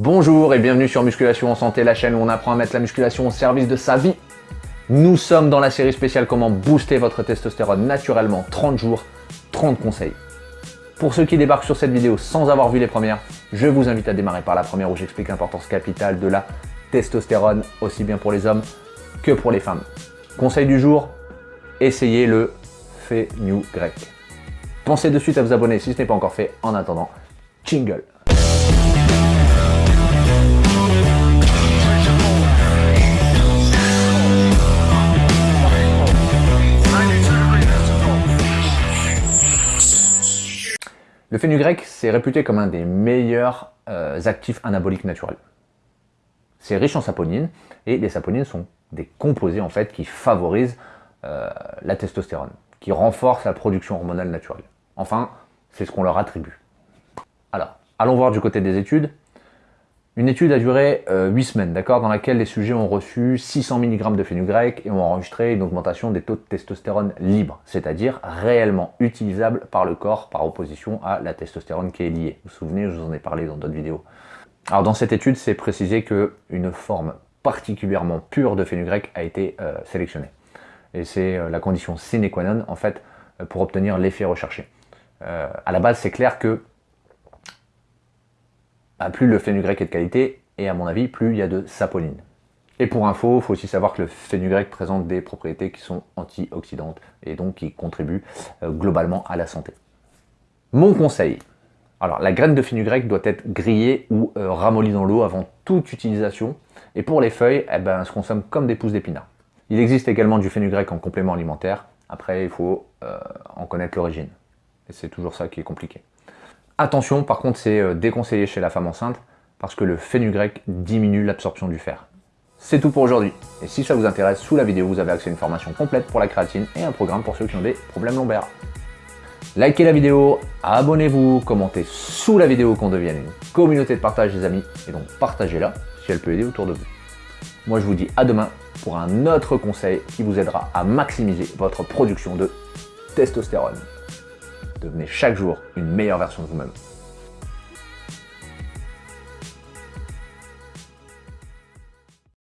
Bonjour et bienvenue sur Musculation en Santé, la chaîne où on apprend à mettre la musculation au service de sa vie. Nous sommes dans la série spéciale Comment booster votre testostérone naturellement, 30 jours, 30 conseils. Pour ceux qui débarquent sur cette vidéo sans avoir vu les premières, je vous invite à démarrer par la première où j'explique l'importance capitale de la testostérone, aussi bien pour les hommes que pour les femmes. Conseil du jour, essayez le grec. Pensez de suite à vous abonner si ce n'est pas encore fait. En attendant, jingle Le fenugrec, c'est réputé comme un des meilleurs euh, actifs anaboliques naturels. C'est riche en saponines, et les saponines sont des composés en fait qui favorisent euh, la testostérone, qui renforcent la production hormonale naturelle. Enfin, c'est ce qu'on leur attribue. Alors, allons voir du côté des études. Une étude a duré 8 euh, semaines, d'accord, dans laquelle les sujets ont reçu 600 mg de fenugrec et ont enregistré une augmentation des taux de testostérone libre, c'est-à-dire réellement utilisable par le corps par opposition à la testostérone qui est liée. Vous vous souvenez, je vous en ai parlé dans d'autres vidéos. Alors dans cette étude, c'est précisé qu'une forme particulièrement pure de fenugrec a été euh, sélectionnée. Et c'est euh, la condition sine qua non, en fait, pour obtenir l'effet recherché. à la base, c'est clair que plus le fenugrec est de qualité, et à mon avis, plus il y a de saponine. Et pour info, il faut aussi savoir que le fenugrec présente des propriétés qui sont antioxydantes, et donc qui contribuent euh, globalement à la santé. Mon conseil, alors la graine de fenugrec doit être grillée ou euh, ramollie dans l'eau avant toute utilisation, et pour les feuilles, eh ben, elles se consomment comme des pousses d'épinards. Il existe également du fenugrec en complément alimentaire, après il faut euh, en connaître l'origine, et c'est toujours ça qui est compliqué. Attention, par contre, c'est euh, déconseillé chez la femme enceinte parce que le fenugrec diminue l'absorption du fer. C'est tout pour aujourd'hui. Et si ça vous intéresse, sous la vidéo, vous avez accès à une formation complète pour la créatine et un programme pour ceux qui ont des problèmes lombaires. Likez la vidéo, abonnez-vous, commentez sous la vidéo qu'on devienne une communauté de partage des amis et donc partagez-la si elle peut aider autour de vous. Moi je vous dis à demain pour un autre conseil qui vous aidera à maximiser votre production de testostérone. Devenez chaque jour une meilleure version de vous-même.